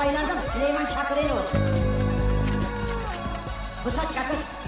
kabadayılardan Süleyman Çakırenoğlu. Pusat Çakır.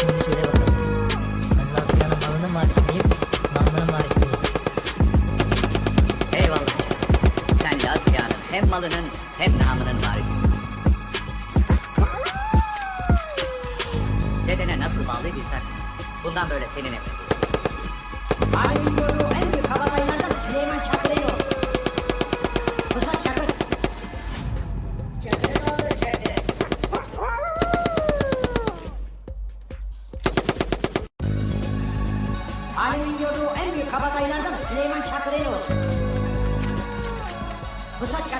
Şimdi söyle bakalım. Ben malının? Namlının? Eyvallah. Sen Lazia'nın hem malının hem namının varisisin. Dedene nasıl bağlıydısak bundan böyle senin emrin. Alemin gördüğü en büyük kabadayılardan Süleyman Çakırenoğlu.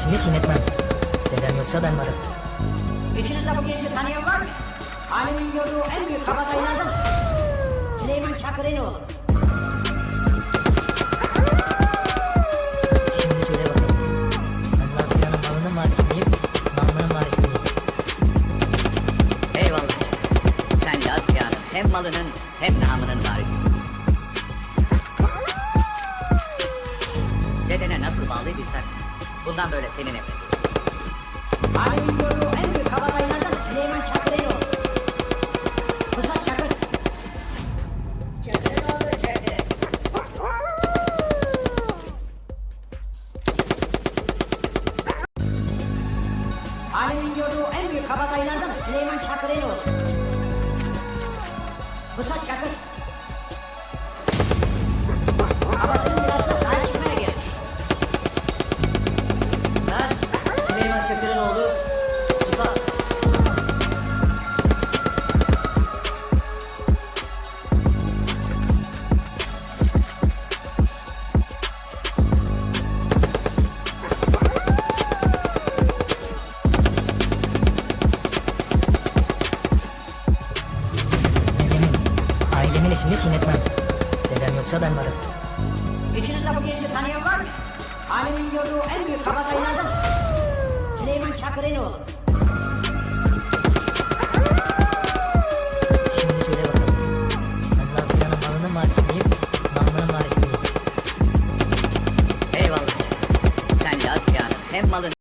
ismini çiğnetmem. Dedem yoksa ben varım. İçinizde bu genci tanıyan var mı? Alemin gördüğü en büyük kabadayılardan Süleyman Çakırenoğlu. Şimdi söyle bakalım. Ben Nazlıyan'ın malının varisi miyim? Namlının varisi miyim? Eyvallah. Sen Lazia'nın hem malının hem namının varisisin. Bundan böyle senin emrin. Alemin gördüğü en büyük kabadayılardan Süleyman Çakırenoğlu. Pusat Çakır. Çakıroğlu çakır. Alemin gördüğü en büyük kabadayılardan Süleyman Çakırenoğlu. Pusat Çakır. Babasının biraz Süleyman Çakırenoğlu. Şimdi